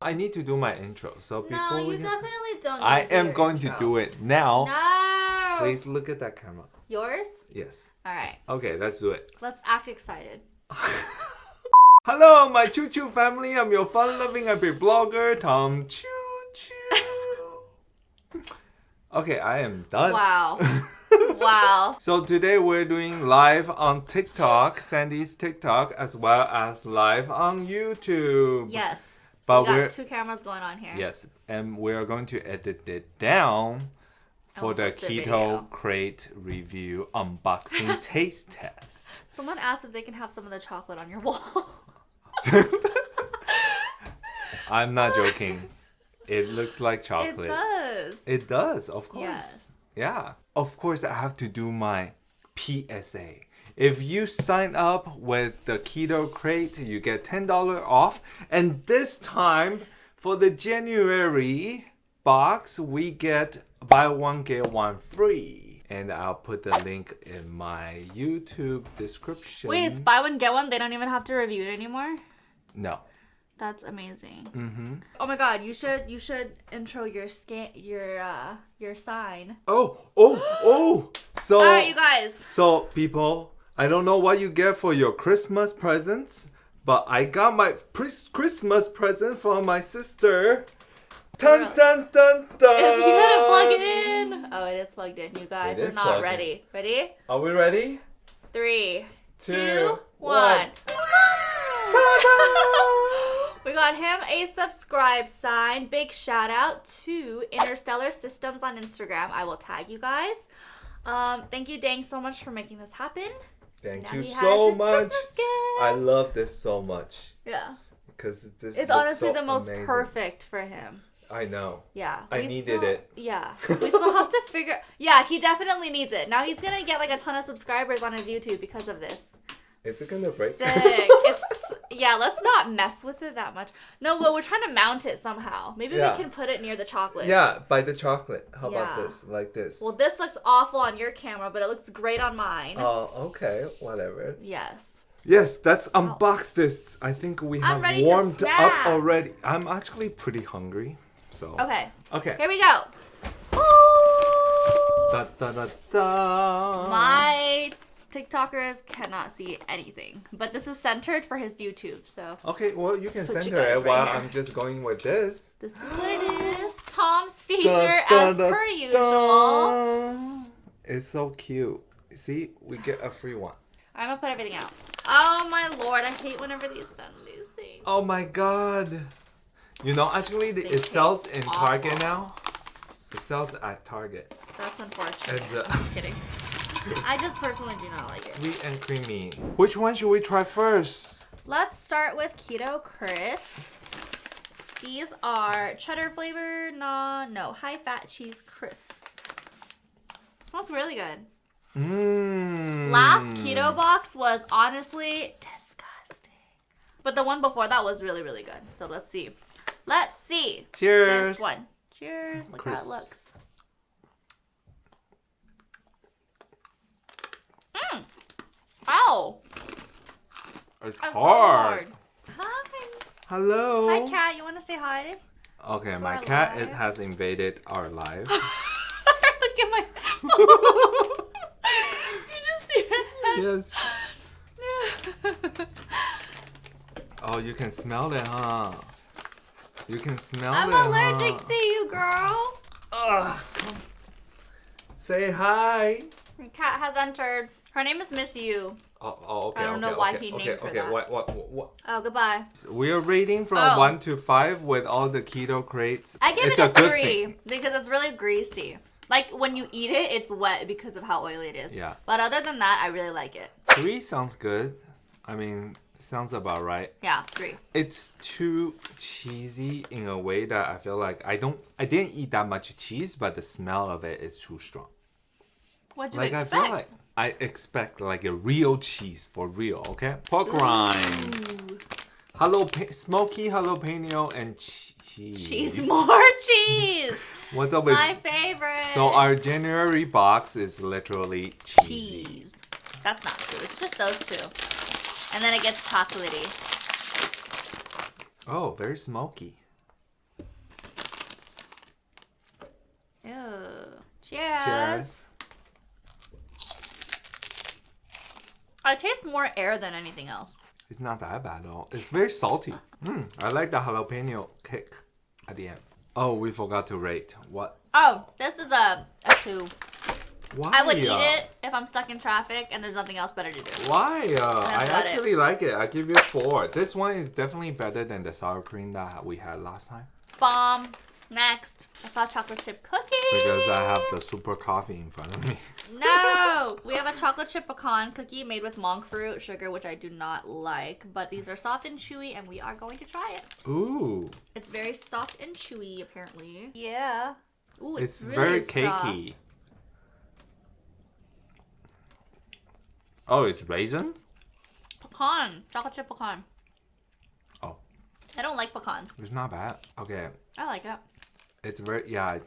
I need to do my intro. So before No, we you definitely don't. Need I am going to do it now. No. Please look at that camera. Yours? Yes. All right. Okay, let's do it. Let's act excited. Hello, my Choo Choo family. I'm your fun-loving happy blogger, Tom Choo Choo. okay, I am done. Wow. wow. So today we're doing live on TikTok, Sandy's TikTok, as well as live on YouTube. Yes. But we got two cameras going on here. Yes, and we're going to edit it down for the we'll post a Keto. Crate review unboxing taste test. Someone asked if they can have some of the chocolate on your wall. I'm not joking. It looks like chocolate. it does. It does, of course. Yes. Yeah. Of course, I have to do my PSA. If you sign up with the Keto Crate, you get $10 off. And this time, for the January box, we get buy one, get one free. And I'll put the link in my YouTube description. Wait, it's buy one get one. They don't even have to review it anymore. No. That's amazing. Mm-hmm. Oh my god, you should you should intro your scan your uh your sign. Oh, oh, oh. So. All right, you guys. So, people, I don't know what you get for your Christmas presents, but I got my Christmas present from my sister. Dun dun dun dun. It's, you gotta plug it in. Oh, it is plugged in. You guys It are not ready. Ready? Are we ready? Three, Two, two, one. one. we got him a subscribe sign. Big shout out to Interstellar Systems on Instagram. I will tag you guys. Um, thank you, Dang, so much for making this happen. Thank Now you so much. I love this so much yeah, because this. it's honestly so the most amazing. perfect for him. I know. Yeah. I needed still- it. Yeah. We still have to figure Yeah, he definitely needs it. Now he's gonna get like a ton of subscribers on his YouTube because of this. Is it gonna break? Sick. it's yeah, let's not mess with it that much. No, well we're trying to mount it somehow. Maybe Yeah. we can put it near the chocolate. yeah, by the chocolate. How about this? Like this. Well this looks awful on your camera, but it looks great on mine. Oh, okay. Whatever. yes. Yes, let's unbox this. I think we have warmed up already. I'm actually pretty hungry. So Okay. Okay. Here we go. Da, da, da, da. My TikTokers cannot see anything. But this is centered for his YouTube, so Okay, well you can Let's you center it right while here. I'm just going with this. this is what it is. Tom's feature Da, da, as da, per usual. It's so cute. See, we get a free one. I'm gonna put everything out. Oh my lord, I hate whenever these send these things. Oh my god. You know, actually, the, They it sells in Target now. It sells at Target. That's unfortunate. And, uh, Just kidding. I just personally do not like it. Sweet and creamy. Which one should we try first? Let's start with keto crisps. These are cheddar flavor, no, no, high fat cheese crisps. Smells really good. Mmm. Last keto box was honestly disgusting. But the one before that was really, really good. So let's see. Let's see. Cheers. This one. Cheers. Look Crisps. how it looks. Mmm. Ow. It's That's so hard. Hi. Hello. Hi, cat. You want to say hi? Okay, to my our cat is, has invaded our life. Look at my. you just see her yes. head. Oh, you can smell it, huh? You can smell I'm it. allergic huh? to you, girl. Ugh. Say hi. Your cat has entered. Her name is Miss You. Oh, oh okay. I don't okay, know why okay, he okay, named her okay. that. What, what, what, what? Oh, goodbye. We are rating from Oh. one to five with all the keto crates. I give it's it a, good three thing. because it's really greasy. Like when you eat it, it's wet because of how oily it is. Yeah. But other than that, I really like it. Three sounds good. I mean, sounds about right. Yeah, three. It's too cheesy in a way that I feel like I don't. I didn't eat that much cheese, but the smell of it is too strong. What do like you expect? I feel like I expect like a real cheese for real, okay? Pork Ooh. rinds. hello smoky jalapeno and cheese. Cheese, more cheese. What's up with my favorite? So our January box is literally cheese. That's not true. It's just those two, and then it gets chocolatey. Oh, very smoky. Ew. Cheers. Cheers. I taste more air than anything else. It's not that bad at all. It's very salty. Mm, I like the jalapeno kick at the end. Oh, we forgot to rate. What? Oh, this is a, a two. Why? I would eat it if I'm stuck in traffic and there's nothing else better to do. Why? Uh, I about it. actually like it. I give you four. This one is definitely better than the sour cream that we had last time Bomb. Next, I saw chocolate chip cookie. because I have the super coffee in front of me. No, we have a chocolate chip pecan cookie made with monk fruit sugar, which I do not like. But these are soft and chewy, and we are going to try it. Ooh, It's very soft and chewy, apparently. Yeah. Ooh, it's, it's, very really soft. cakey. Oh, it's raisin? Pecan, chocolate chip pecan. Oh. I don't like pecans. It's not bad. Okay, I like it it's very yeah.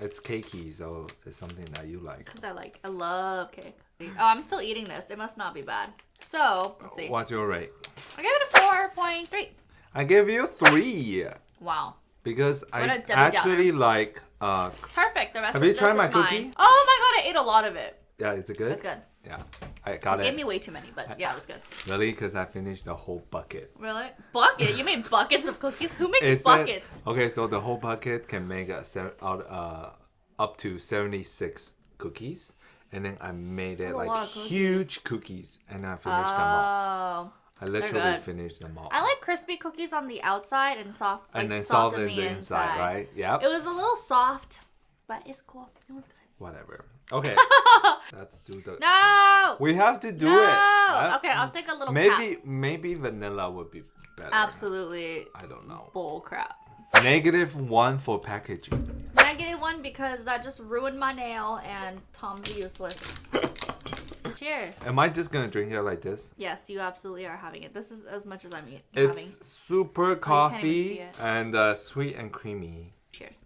It's cakey, so it's something that you like. because I like. I love cake. Oh, I'm still eating this. It must not be bad. So let's see. What's your rate? I gave it a four point three. I give you three Wow. because I What Debbie actually like. Uh, Perfect. The rest Have of you tried my mine. cookie? Oh my god, I ate a lot of it. yeah, is it good? It's good. Yeah, I got it. Gave me way too many, but yeah, it was good. Really, because I finished the whole bucket. Really? Bucket? You made buckets of cookies? Who makes It said- buckets? okay, so the whole bucket can make a se- out uh up to seventy six cookies, and then I made it a like lot of cookies. huge cookies, and I finished them all. Oh. I literally good. finished them all, I like crispy cookies on the outside and soft, like and then soft, on in the, the inside, right? Yep. It was a little soft, but it's cool. It was good. Whatever. Okay, let's do the. No! We have to do no! it. right? Okay, I'll take a little Maybe cap. maybe vanilla would be better. Absolutely I don't know. bull crap. Negative one for packaging. Negative one because that just ruined my nail and Tom's useless. Cheers. Am I just gonna drink it like this? Yes, you absolutely are having it. This is as much as I'm eat- It's having. super coffee it. and uh, sweet and creamy. Cheers.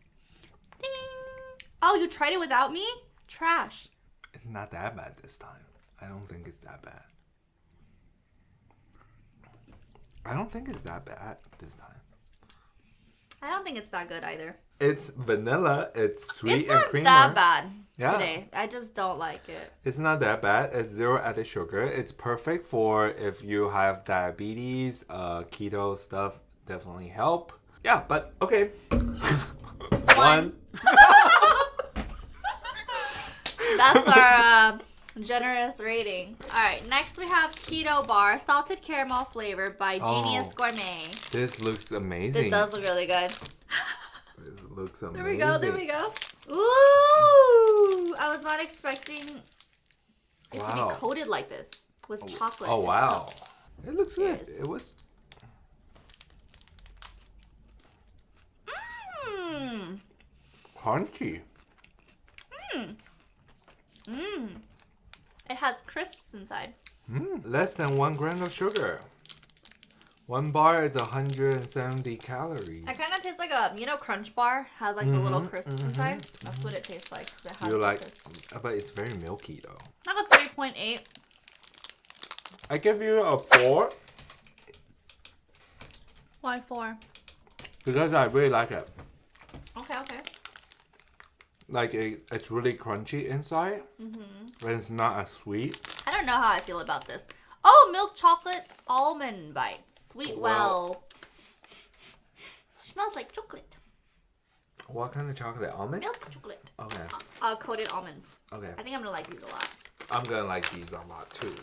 Ding. Oh, you tried it without me? Trash. It's not that bad this time. I don't think it's that bad. I don't think it's that bad this time. I don't think it's that good either. It's vanilla. It's sweet it's and not creamy. that bad Yeah. today. I just don't like it. It's not that bad. It's zero added sugar. It's perfect for if you have diabetes, uh, keto stuff. Definitely help. Yeah, but okay. One. That's our uh, generous rating. All right, next we have Keto Bar, salted caramel Flavor by Genius Oh. Gourmet. This looks amazing. This does look really good. This looks amazing. There we go. There we go. Ooh! I was not expecting it to be coated like this with chocolate. Oh wow. so- It looks good. It was Mmm. crunchy. Mmm. It has crisps inside. Mm, less than one gram of sugar. One bar is 170 calories. It kind of tastes like a, you know, Crunch Bar has like the little crisps inside. That's what it tastes like. It You like, crisps. but it's very milky though. I got 3.8. I give you a four Why four? because I really like it. Like it, it's really crunchy inside, Mm-hmm. and it's not as sweet. I don't know how I feel about this. Oh, milk chocolate almond bites. Sweet Wow. well. Smells like chocolate. What kind of chocolate? Almond? Milk chocolate. Okay. Uh, coated almonds. Okay. I think I'm gonna like these a lot. I'm gonna like these a lot too.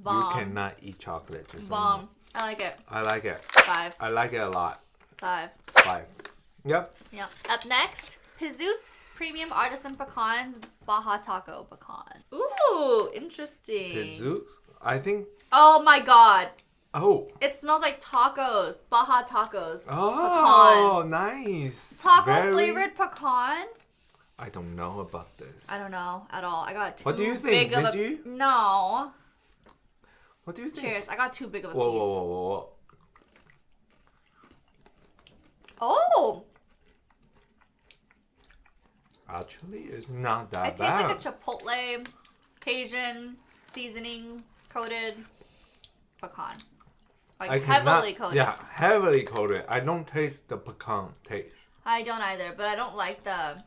Bomb. You cannot eat chocolate. Just. Bomb. I like it. I like it. Five. I like it a lot. Five. Five. Yep. Yep. Up next, Pizoots Premium Artisan Pecans Baja Taco Pecan. Ooh, interesting. Pizooks. I think. Oh my god. Oh. It smells like tacos. Baja tacos. Oh, Pecans. nice. Taco Very- flavored pecans? I don't know about this. I don't know at all. I got too What do you think, big of Miss a Yu? No. What do you think? Cheers. I got too big of a Whoa, piece. whoa, whoa, whoa, whoa. Oh, Actually, it's not that it tastes like a chipotle Cajun seasoning coated pecan. Like I heavily cannot- coated. Yeah, heavily coated. I don't taste the pecan taste. I don't either, but I don't like the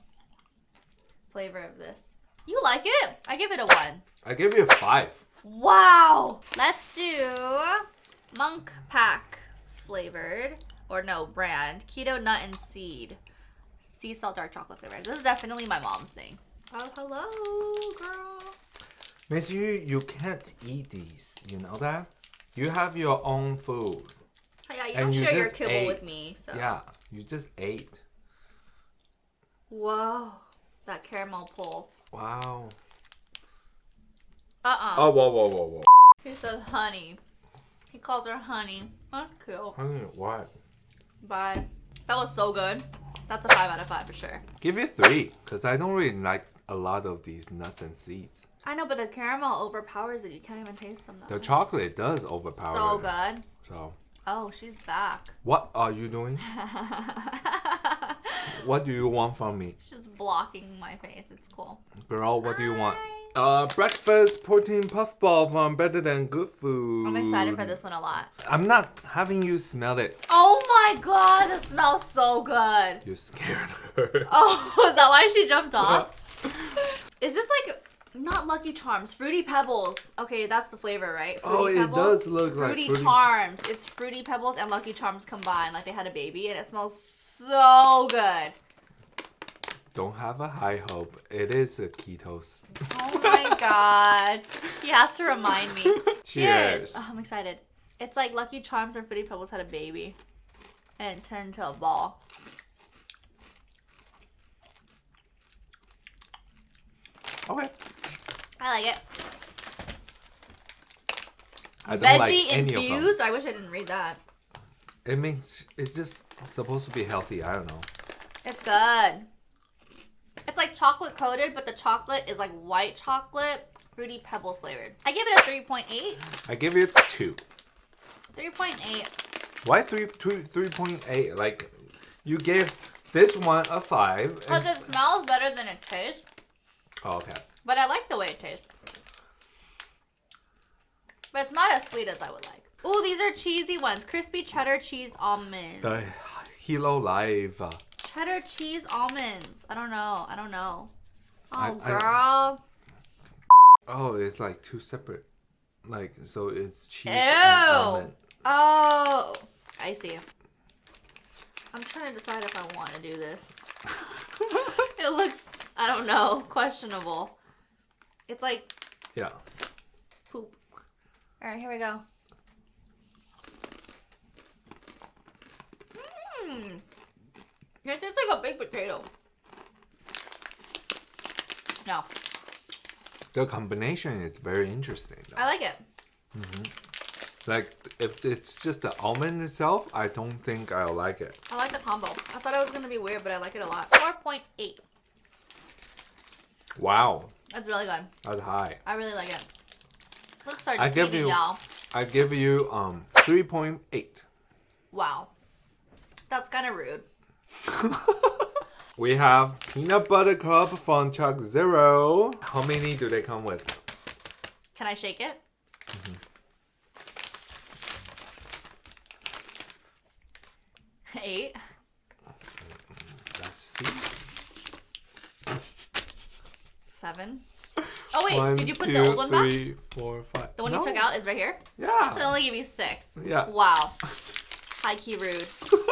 flavor of this. You like it? I give it a one. I give you a five. Wow. Let's do Munk Pack flavored or no brand keto nut and seed sea salt dark chocolate flavor. This is definitely my mom's thing. Oh hello, girl. Miss Yu, you can't eat these. You know that? You have your own food. Oh, yeah, you And don't you share your kibble ate. with me. So. Yeah, you just ate. Whoa, that caramel pull. Wow. Uh uh Oh, whoa, whoa, whoa, whoa. He says honey. He calls her honey. That's cool. Honey, what? Bye. That was so good. That's a five out of five for sure. Give you three, because I don't really like a lot of these nuts and seeds. I know, but the caramel overpowers it. You can't even taste them though. The chocolate does overpower so it. good. So, Oh, she's back. what are you doing? What do you want from me? she's blocking my face. It's cool. Girl, what do you want? Uh, breakfast protein puff ball from Better Than Good Food. I'm excited for this one a lot. I'm not having you smell it. Oh my god, this smells so good. You scared her. Oh, is that why she jumped off? Is this like not Lucky Charms? Fruity Pebbles. Okay, that's the flavor, right? Fruity Oh, it Pebbles? does look like Fruity, Fruity- Charms. It's Fruity Pebbles and Lucky Charms combined, like they had a baby, and it smells so good. Don't have a high hope. It is a ketos. Oh my god. He has to remind me. Cheers. Oh, I'm excited. It's like Lucky Charms or Fruity Pebbles had a baby. And it turned into a ball. Okay. I like it. I don't like Veggie them. infused. I wish I didn't read that. It means it's just supposed to be healthy. I don't know. It's good. Like chocolate coated, but the chocolate is like white chocolate, fruity pebbles flavored. I give it a 3.8. I give it two. 3.8. Why three two three point eight? Like you gave this one a five. Because it smells better than it tastes, oh, okay. but I like the way it tastes. But it's not as sweet as I would like. Oh, these are cheesy ones. Crispy cheddar cheese almonds. The Hilo Life. Uh, Cheddar cheese almonds. I don't know. I don't know. Oh, I- I- girl. Oh, it's like two separate. Like so, it's cheese Ew. and almond. Oh, I see. I'm trying to decide if I want to do this. it looks, I don't know, questionable. It's like Yeah. poop. All right, here we go. Mmm. It tastes like a baked potato. No, The combination is very interesting. Though. I like it. Like if it's just the almond itself, I don't think I'll like it. I like the combo. I thought it was gonna be weird, but I like it a lot. 4.8. Wow, That's really good. that's high. I really like it. I give you- y'all. I give you um three point eight. Wow. That's kind of rude. We have peanut butter cup Fun ChocZero. How many do they come with? Can I shake it? Mm-hmm. Eight. Let's see. Seven. Oh wait, One, did you put two, the old one back? three, four, five. The one No. you took out is right here. Yeah. So they only give you six. Yeah. Wow. High key rude.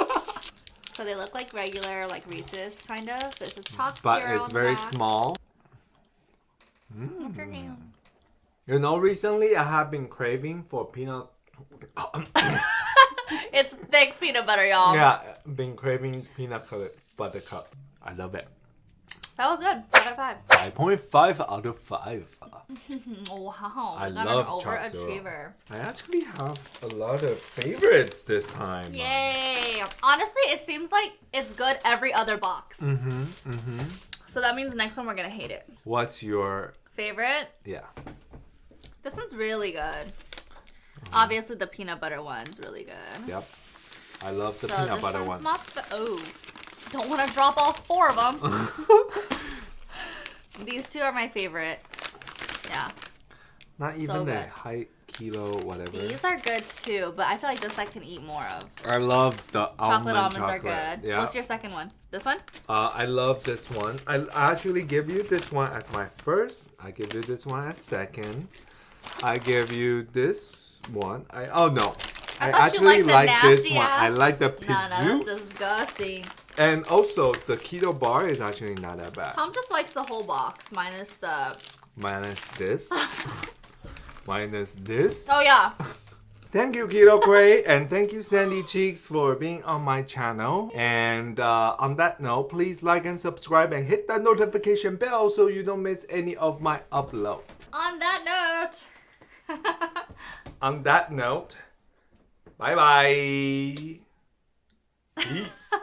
so they look like regular, like Reese's kind of. This is chalk but zero it's on the very back. small. What's your name? Mm. You know, recently I have been craving for peanut. It's thick peanut butter, y'all. yeah, been craving peanut butter- butter cup. I love it. That was good. Five out of five. Five point five out of five. Wow. I we got love an overachiever. I actually have a lot of favorites this time. Yay! Honestly, it seems like it's good every other box. Mm-hmm. Mm-hmm. So that means next one we're gonna hate it. What's your Favorite? yeah? This one's really good. Mm-hmm. Obviously, the peanut butter one's really good. Yep. I love the so peanut this butter one's one. my fa- oh, don't want to drop all four of them. These two are my favorite. Yeah. Not So even the good. high kilo whatever. These are good too, but I feel like this I can eat more of. I love the Chocolate almond almonds chocolate. are good. Yeah. What's your second one? This one? Uh, I love this one. I actually give you this one as my first. I give you this one as second. I give you this one. I oh no. I, I actually the like this one. I like the No, no, pizza. that's disgusting. And also the keto bar is actually not that bad. Tom just likes the whole box minus the. Minus this. Minus this. Oh yeah. Thank you, Keto Crate, and thank you, Sandy Cheeks, for being on my channel. And uh, on that note, please like and subscribe and hit that notification bell so you don't miss any of my upload. On that note. On that note, bye bye. Peace.